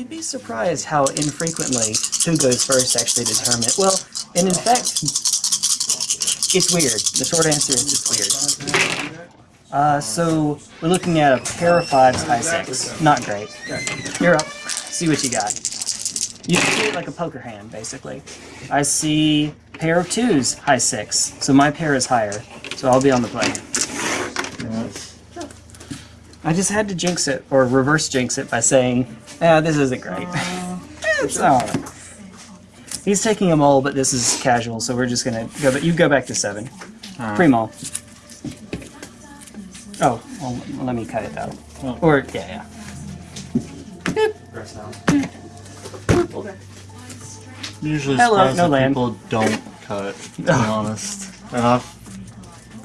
You'd be surprised how infrequently who goes first actually determine it. Well, and in fact, it's weird. The short answer is it's weird. Uh, so we're looking at a pair of fives, high six. Not great. You're up. See what you got. You see it like a poker hand, basically. I see pair of twos, high six. So my pair is higher. So I'll be on the play. I just had to jinx it, or reverse jinx it by saying, "Yeah, this isn't great." it's alright. He's taking them all, but this is casual, so we're just gonna go. But you go back to seven. Uh-huh. Primo. Oh, well, let me cut it out. Oh. Or yeah, yeah. Usually Hello, no that land. people don't cut, to be honest. And I've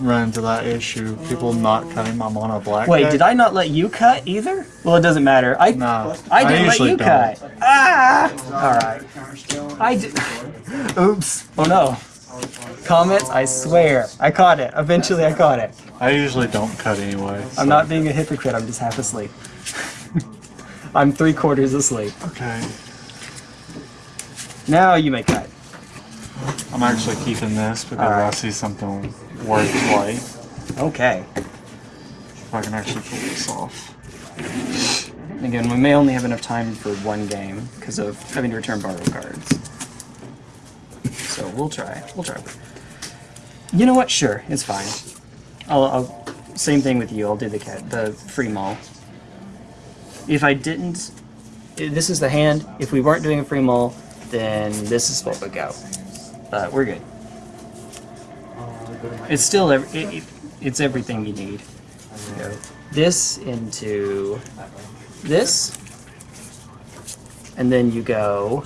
run into that issue. People not cutting my mono black. Wait, deck. did I not let you cut either? Well, it doesn't matter. I Nah, I didn't let you don't. cut. Ah! All right. I did. Oops. Oh no. Comments. I swear. I caught it. Eventually, I caught it. I usually don't cut anyway. I'm not being a hypocrite. I'm just half asleep. I'm three quarters asleep. Okay. Now you may cut. I'm actually keeping this because Alright. I see something worth play. Okay. If I can actually pull this off. Again, we may only have enough time for one game because of having to return borrowed cards. So we'll try. We'll try. You know what? Sure, it's fine. I'll, I'll same thing with you. I'll do the cat, the free mall. If I didn't, this is the hand. If we weren't doing a free mall, then this is what would go. But we're good. It's still ev- it, it, it's everything you need. Go this into this, and then you go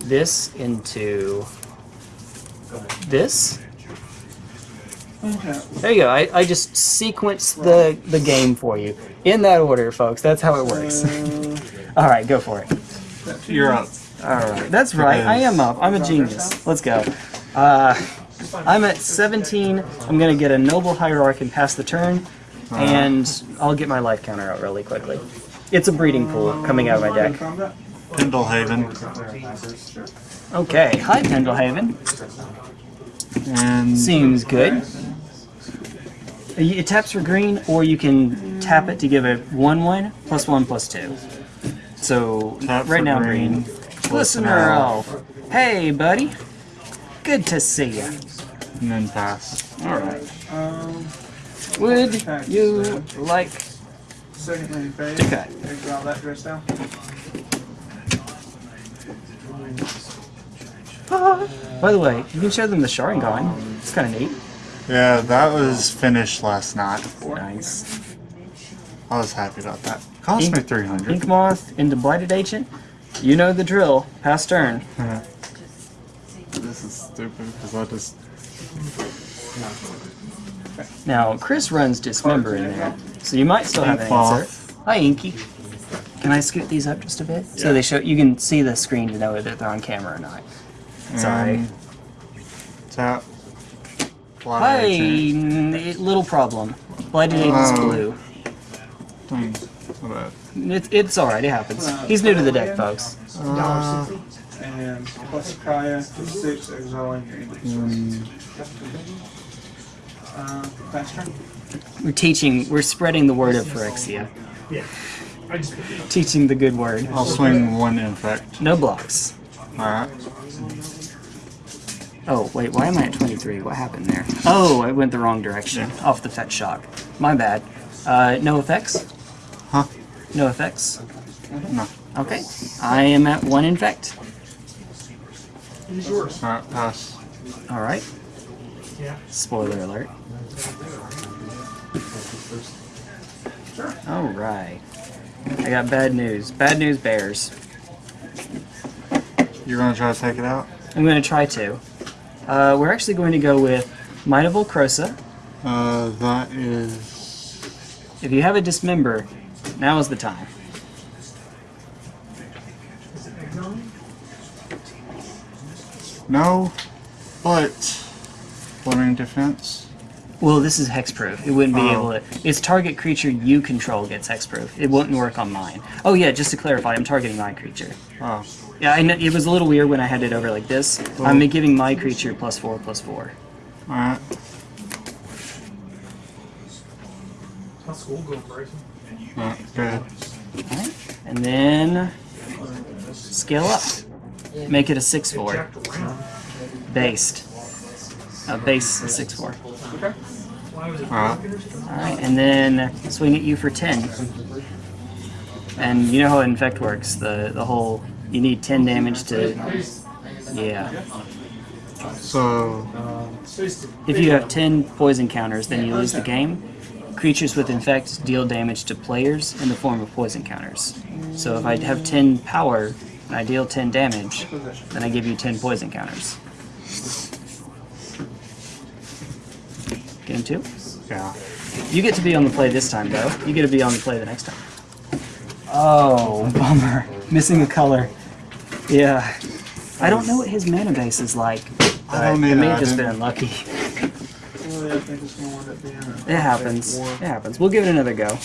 this into this. There you go. I, I just sequenced the, the game for you. In that order, folks. That's how it works. Uh, Alright, go for it. You're up. Alright, that's right. I am up. I'm a genius. Let's go. Uh, I'm at 17. I'm going to get a Noble Hierarch and pass the turn, and I'll get my life counter out really quickly. It's a breeding pool coming out of my deck. Pendlehaven. Okay, hi Pendlehaven. And Seems good. It taps for green, or you can tap it to give it 1 1 plus 1 plus 2. So, Tap right now green, green. Glistener elf. Hey, buddy. Good to see you. and then pass. Alright. Um, Would you like Second lane phase. to cut? Grab that dress down. Ah. By the way, you can show them the Sharingan. It's kind of neat. Yeah, that was finished last night. Nice. I was happy about that. Cost Ink- me 300. Ink Moth into Blighted Agent. You know the drill. Pass turn. Uh-huh. This is stupid because I just. Now, Chris runs Dismember in there, so you might still have an answer. Hi, Inky. Can I scoot these up just a bit? So they show you can see the screen to know whether they're on camera or not. Sorry. and Tap. Fly Hi, little problem. Blighted Agent's Oh. blue. What about- it's alright, it happens. He's new to the deck, folks. Uh, And plus Kaya for six, exiling your English. Uh. We're teaching, we're spreading the word of Phyrexia. Teaching the good word. I'll swing one infect. No blocks. Alright. Oh, wait, why am I at 23? What happened there? Oh, I went the wrong direction. Off the fetch shock. My bad. Uh, no effects? Huh? No effects? No. Okay. I am at one infect. Alright, pass. Alright. Yeah. Spoiler alert. Sure. Alright. I got bad news. Bad news bears. You're gonna try to take it out? I'm going to try to. Uh, we're actually going to go with Might of Old Krosa. Uh, that is. If you have a dismember, now is the time. No, but. Fleming defense. Well, this is hexproof. It wouldn't be Oh. able to. Its target creature you control gets hexproof. It wouldn't work on mine. Oh yeah, just to clarify, I'm targeting my creature. Oh, Yeah, I know, it was a little weird when I had it over like this. I'm giving my creature plus four plus four. alright. How's school going, Bryson? Alright, good. Alright. And then scale up. Make it a six four. Based. A base six four. Why was it Alright. broken or something? Alright, and then swing at you for ten. And you know how infect works. The the whole you need ten damage to Yeah. So, If you have 10 poison counters, then you lose the game. Creatures with infect deal damage to players in the form of poison counters. So if I have 10 power and I deal 10 damage, then I give you 10 poison counters. Him two? yeah. You get to be on the play this time, though. You get to be on the play the next time. Oh, bummer. Missing a color. Yeah. I don't know what his mana base is like. I don't It either, may have just been unlucky. Really, I think it's gonna wind up being a- It happens. It happens. We'll give it another go.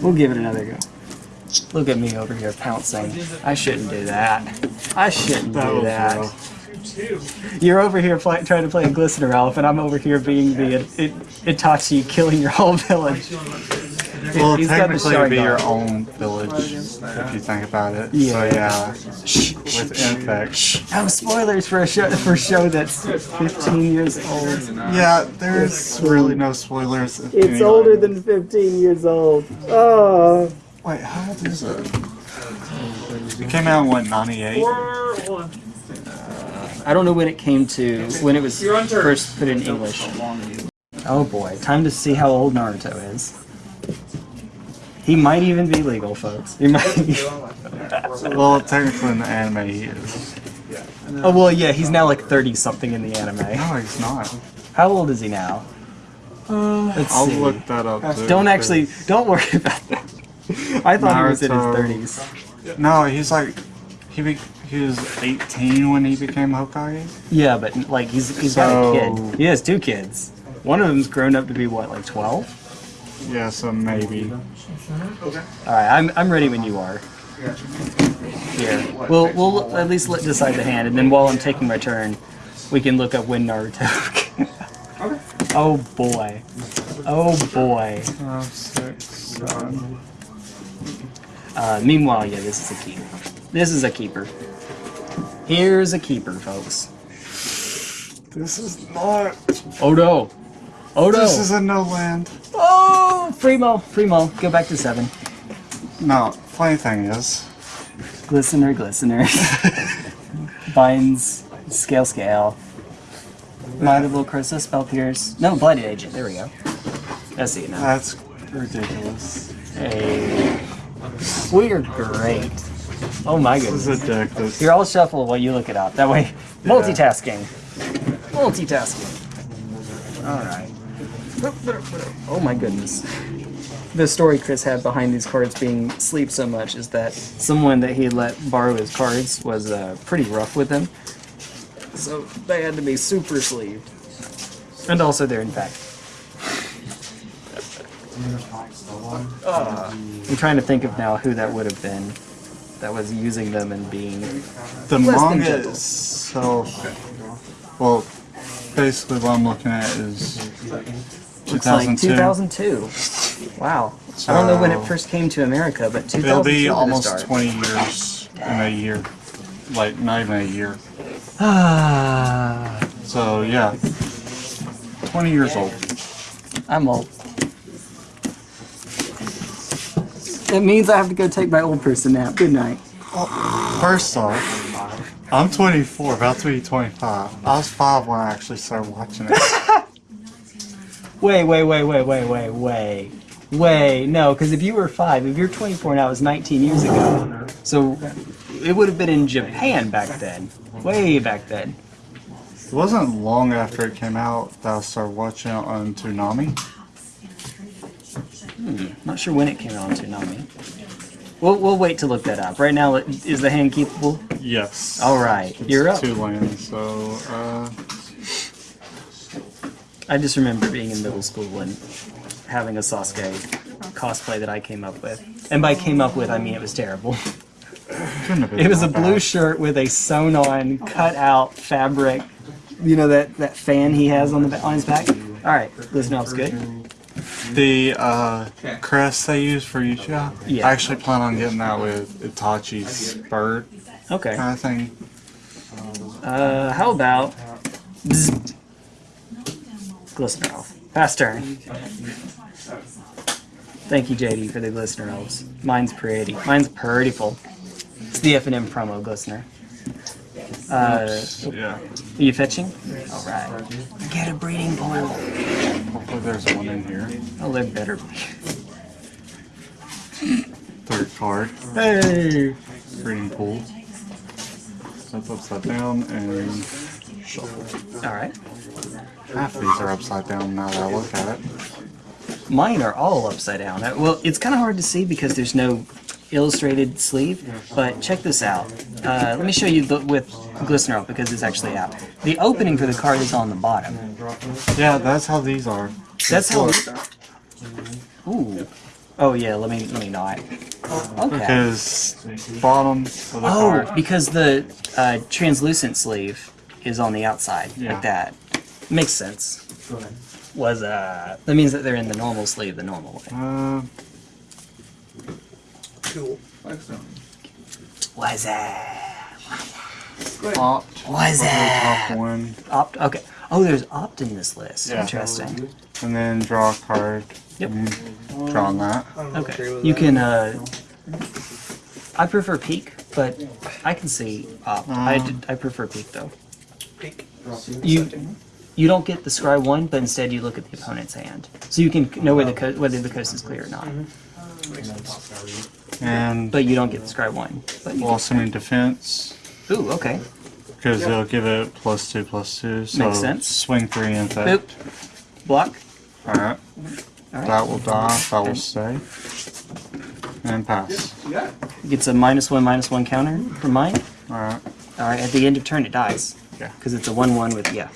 We'll give it another go. Look at me over here pouncing. I shouldn't do that. I shouldn't do oh, that. You're over here play, trying to play a Glistener Elf, and I'm over here being the it, Itachi killing your whole village. Well, He's got the technically it'd be your own village, if you think about it. So Yeah. yeah, with infect. No spoilers for a show for a show that's 15 years old. Yeah, there's really no spoilers. It's any- older than 15 years old. Oh. Wait, how old is it? It came out in what, 98? Four. I don't know when it came to when it was You're on turn. first put in English. Oh boy, time to see how old Naruto is. He might even be legal, folks. He might. Well, technically in the anime he is. oh well, yeah, he's now like thirty something in the anime. No, he's not. How old is he now? Uh, Let's I'll see. look that up. too, Don't actually. Don't worry about that. I thought he was in his Naruto. thirties. No, he's like he be, he was 18 when he became Hokage. Yeah, but like he's he's got a kid. He has two kids. One of them's grown up to be what, like twelve? Yeah, so maybe. Okay. All right, I'm I'm ready when you are. Here, we'll we'll at least let decide the hand, and then while I'm taking my turn, we can look up when Naruto. okay. oh boy, oh boy. Five, six, seven. Uh, meanwhile, yeah, this is a keeper. This is a keeper. Here's a keeper, folks. This is not. Oh no! Oh no! This is a no land. oh, Primo, Primo, go back to seven. No, funny thing is, Glistener, glistener. Binds, scale, scale. Might of Krosa, spell pierce. No, blighted agent. There we go. I see it now. that's ridiculous. Hey, we are great. Oh my This is goodness. a deck that's Here, I'll shuffle while you look it up. That way, multitasking. Multitasking. All right. Oh my goodness. The story Chris had behind these cards being sleep so much is that someone that he let borrow his cards was uh, pretty rough with him. So they had to be super sleeved. And also they're in fact. Uh, I'm trying to think of now who that would have been that was using them and being the Less than manga itself. Well, basically what I'm looking at is Looks like 2002. 2002. Wow. I don't know when it first came to America, but 2002 It'll be almost start. 20 years in a year. Like, not even a year. Ah, So, yeah. 20 years old. I'm old. It means I have to go take my old person nap. Good night. First off, I'm 24, about to be 25. I was 5 when I actually started watching it. Wait, wait, wait, wait, wait, wait, wait. Wait, no, because if you were five, if you're 24 now, it was 19 years ago. So it would have been in Japan back then. Way back then. It wasn't long after it came out that I started watching it on Toonami. Not sure when it came out on Toonami. We'll, we'll wait to look that up. Right now, is the hand keepable? Yes. All right, It's you're up. Two lands, so, uh, I just remember being in middle school and having a Sasuke cosplay that I came up with. And by came up with, I mean it was terrible. Couldn't have been It was a blue bad. shirt with a sewn on, cut out fabric. You know that, that fan he has on the on his back? Alright, listen up, good. The uh, Okay. crest they use for Uchiha, Yeah. I actually plan on getting that with Itachi's bird Okay. kind of thing. Uh, how about. Bzz. Glistener elf. Fast turn. Thank you, JD, for the glistener elves. Mine's pretty. Mine's pretty full. It's the FNM promo glistener. Uh, Yeah. Are you fetching? Alright. Get a breeding pool. Hopefully there's one in here. Oh, there better be. Third card. Hey! Breeding pool. That's upside down and shuffle. Alright. Half of these are upside down now that I look at it. Mine are all upside down. Well, it's kind of hard to see because there's no illustrated sleeve, but check this out. Uh, let me show you the, with Glistener because it's actually out. The opening for the card is on the bottom. Yeah, that's how these are. That's how. Ooh. Oh yeah. Let me let me not. Okay. Because bottom Oh, card. because the uh, translucent sleeve is on the outside Yeah. like that. Makes sense. Was uh that means that they're in the normal sleeve the normal way. Uh, Cool. Excellent. Was that? opt. Was that? top one. Opt. Okay. Oh, there's opt in this list. Yeah. Interesting. And then draw a card. Yep. And draw on that. I don't agree Okay. You that. can. uh... I prefer Peek, but I can see opt. I, Um. did- I prefer Peek though. Peek. You you don't get the scry one, but instead you look at the opponent's hand, so you can know where the co- whether the coast is clear or not. And But you don't get the scry one. But you blossoming defense. can, ooh, okay. Because they'll give it plus two, plus two. So Makes sense. swing three and Boop. effect. Block. Alright. Alright. That will die. That will And- stay. And pass. Yeah. Gets a minus one minus one counter from mine. Alright. All right. At the end of turn, it dies. Yeah. Because it's a one one with yeah.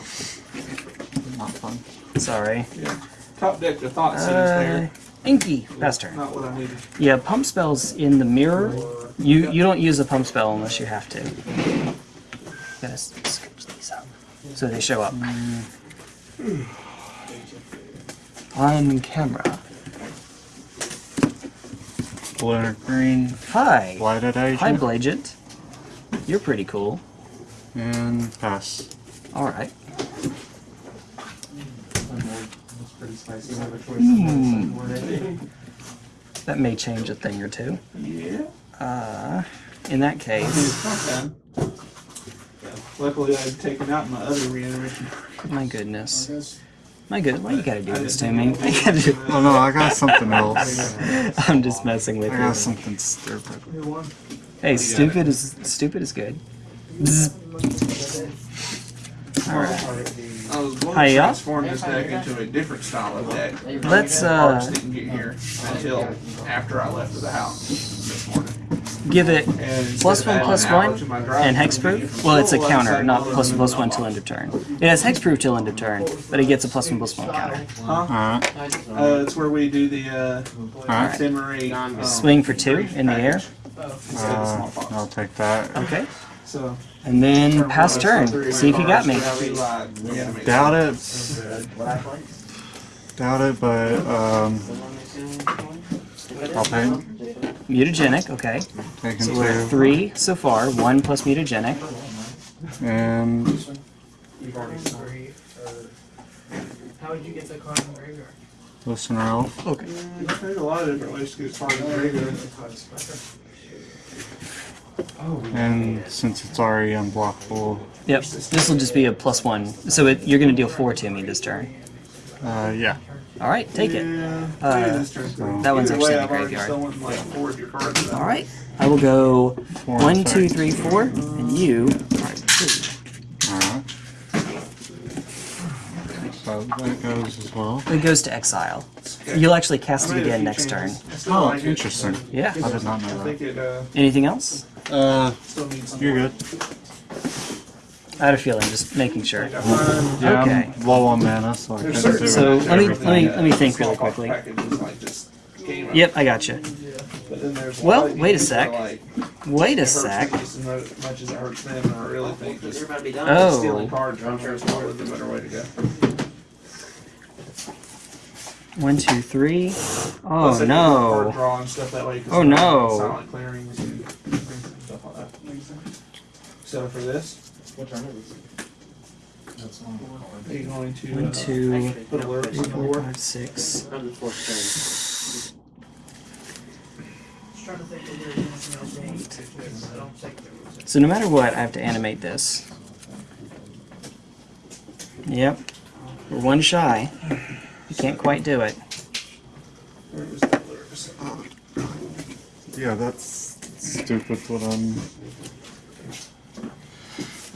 Not fun. Sorry. Yeah. Top deck the Thoughtseize Uh, there. Inky. Fast turn. Not what I needed. Yeah, pump spells in the mirror. You you don't use a pump spell unless you have to. Gotta s- scooch these up so they show up on camera. Blue green. Hi, Blighted agent. hi, Blagent. You're pretty cool. And pass. All right. Hmm. That may change a thing or two. Yeah. Uh, in that case, Not bad. Luckily, I had taken out my other reanimation. my goodness, my good. Why you gotta do this to me? Why you gotta do- Oh no, I got something else. I'm just messing with I got you. something stupid. Here, one. Hey, stupid is stupid is good. Bzz. All right. I was going Hiya. to transform this deck into a different style of deck. Let's Parts uh didn't get here until after I left the house this morning. give it And plus instead one of plus adding an hour one to my drive, and hexproof. Well, it's a counter, not to plus leave plus it one till end of turn. It has hexproof till end of turn, but it gets a plus one plus one counter. Alright. Uh, it's where we do the uh, Alright. ephemerate um, Swing for two in the air. Uh, I'll take that. Okay. So And then pass turn. See if you got me. Doubt it. Doubt it, but um, I'll pay. Mutagenic, okay. Taking So we're two. three so far. One plus mutagenic. And How would you get the card in the graveyard? glistener elf. Okay. There's a lot of different ways to get started in regular. And since it's already unblockable, Yep. This will just be a plus one. So it, you're going to deal four to me this turn. uh, yeah. All right, take it. Uh, maybe so- That one's Either way, actually in the graveyard. like four of your cards. All right. I will go Four one, and two, six. and you. Alright, two. Alright. So that goes as well. It goes to exile. You'll actually cast it again next turn. changes. I Oh, interesting. Yeah. I did not know that. uh, Anything else? Uh, still needs some you're good. I had a feeling, just making sure. Fine. Yeah, Okay. I'm low on mana, so I There's couldn't do So let me let me let me think really quickly. packages like just game Yep, I got you. But then there's a Well, wait a sec. Wait a sec. them just as mu- much as it hurts them, I really think just Oh, stealing cards from them is probably the better way to go. one, two, three. Oh they can do card no. draw and stuff that way. 'cause Oh, no. Silent clearings and stuff like that. So for this, are you going to One, uh, two, put alerts three, on the four, board? five, six. Trying to think of where anything else I don't think there was. So no matter what, I have to animate this. Yep. We're one shy. You can't quite do it. Where is the alerts? Yeah, that's stupid. What I'm.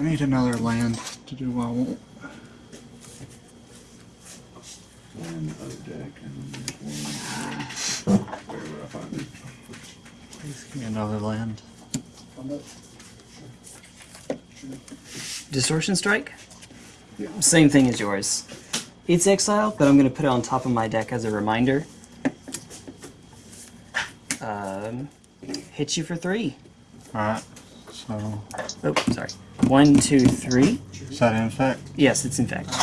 I need another land to do what I want. One O deck and then one. Where I find it? Please give me another land. Distortion Strike? Same thing as yours. It's exile, but I'm going to put it on top of my deck as a reminder. Um, hit you for three. Alright, so. Oh, sorry. One, two, three. Is that in fact? Yes, it's in fact.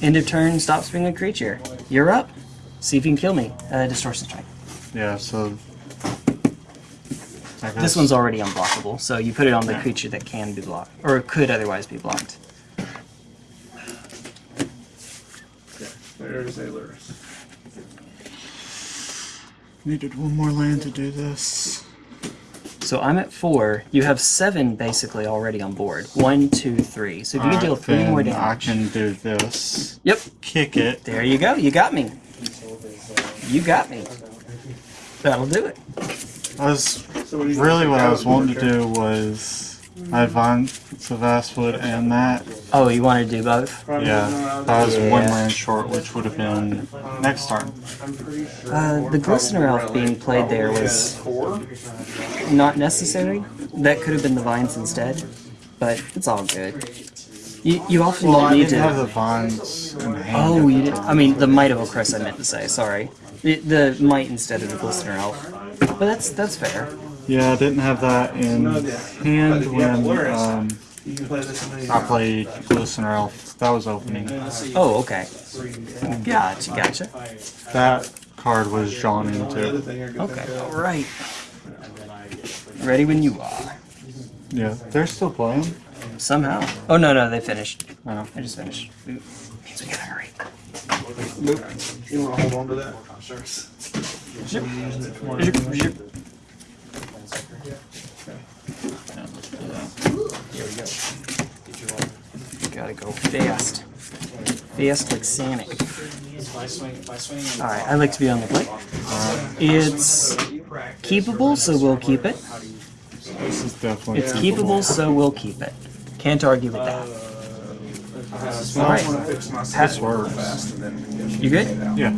End of turn, stops being a creature. You're up. See if you can kill me. Uh, Distortion Strike. Yeah, so. This one's already unblockable, so you put it on the Yeah. creature that can be blocked, or could otherwise be blocked. There's alerts. Needed one more land to do this. So I'm at four. You have seven basically already on board. One, two, three. So if you can deal three more then I can do this. Yep. Kick it. There you go. You got me. You got me. That'll do it. I was So what do you really what I was wanting to do was advance of Vastwood and that. Oh, you want to do both? Yeah, I was one Yeah. land short, which would have been next turn. I'm pretty sure. Uh, the Glistener Elf being played there was- Not necessary. That could have been the vines instead, but it's all good. You, you often Well, don't I need didn't have to. the vines in hand. Oh, you did. I mean, the Might of Okris. I meant to say. Sorry. The, the might instead of the Glistener Elf. But that's that's fair. Yeah, I didn't have that in No, yeah. hand But you have when Alerus, um, play this in any I played Glistener Elf. That was opening. Oh, okay. Gotcha, gotcha. That card was drawn into. thing you're good Okay, all right. Ready when you are. Yeah, they're still playing. Somehow. Oh no, no, they finished. Oh. I just finished. Means we gotta hurry. You want to hold on to that? Sure. Zip. Come Zip, zip. Gotta go fast. Fast like Sonic. Alright, I like to be on the plate. Uh, it's keepable, so we'll keep it. This is definitely. It's keepable, so we'll keep it. Can't argue with that. I Alright. want to fix my Pass system words. fast and then. You good? Yeah.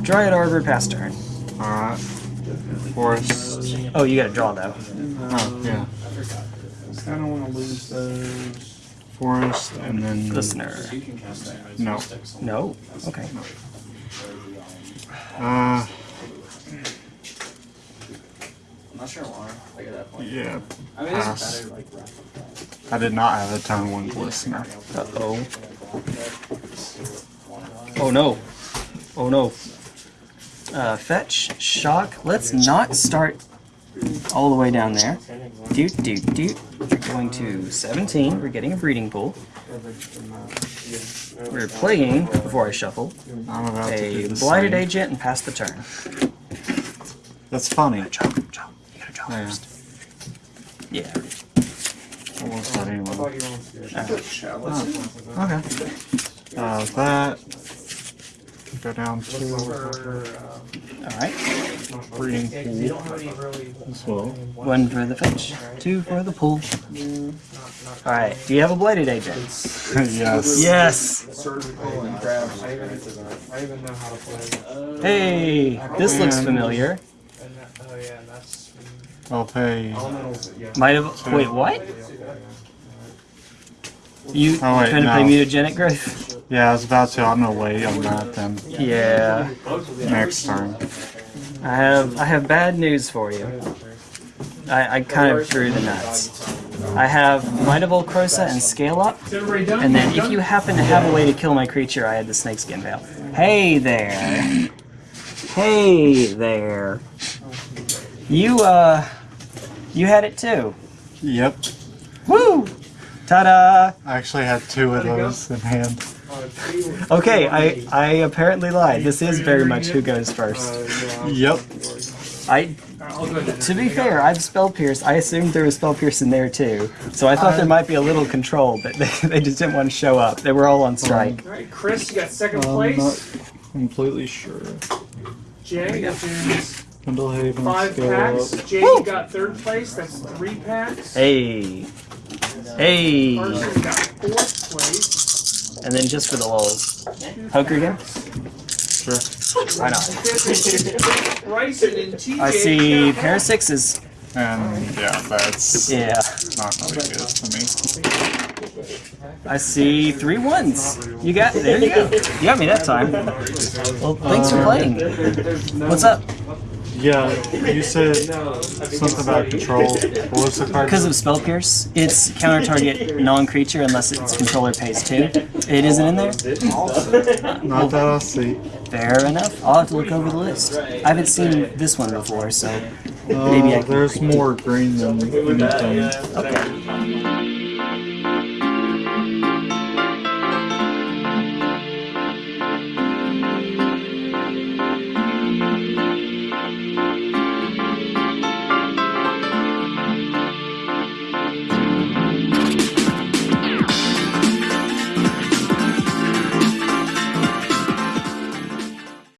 Dryad Arbor, pass turn. Alright. Forest. Oh, you gotta draw though. Oh, yeah. I don't want to lose those. Forest and then. Glistener. No. No? Okay. Uh, I'm not sure why. Like at that point. yeah. I mean, Pass. better like I did not have a turn one Glistener. Uh oh. Oh no. Oh no. Uh, fetch, shock. Let's not start all the way down there. Doot, doot, doot. We're going to 17. We're getting a breeding pool. We're playing, before I shuffle, I'm about to do a blighted agent and pass the turn. That's funny. Draw, draw. You gotta draw Yeah. first. Yeah. Almost not anyone. Alright. Chalice. Okay. Uh, that. Go down to Alright. Breeding Yeah, 'cause pool don't have any really. as well. One for the fetch, two for the pool. Alright, do you have a blighted agent? yes. Yes! Surgical and grab. I even, I even know how to play. Hey, this looks familiar. And oh yeah, and that's. Mm, oh, I'll pay. Elementals, yeah. Might have. Wait, what? You Oh, wait, trying to play mutagenic growth? Yeah, I was about to. I'm gonna wait on that then. Yeah. Next turn. I have I have bad news for you. I, I kind of drew the nuts. I have Might of Old Krosa and Scale Up, Is everybody done? and then if you happen to have a way to kill my creature, I had the Snakeskin Veil. Hey there. Hey there. You uh you had it too. Yep. Woo! Ta-da! I actually had two of those in hand. Okay, I I apparently lied. This is very much who goes first. Yep. I I'll go then. To be fair, I've spell pierce. I assumed there was spell pierce in there too, so I thought there uh, might be a little control, but they, they just didn't want to show up. They were all on uh, strike. All right, Chris, you got second I'm place. not completely sure. Jay, that is Kindle Haven, five packs. up. Jay, you got third place. That's three packs. Hey, hey, Carson got fourth place. And then just for the lulz, poker again. Sure. Why not? Fifth, Bryson and TJ. I see pair of sixes. And yeah, that's Yeah, not really good to me. I see three ones. You got there. You go. You got me that time. Well, thanks for playing. What's up? Yeah, you said something about control. What was the card? Because of spell pierce, it's counter target non-creature unless its controller pays two. It isn't in there. Not that I see. Fair enough. I'll have to look over the list. I haven't seen this one before, so uh, maybe I can. there's more green than anything. Okay.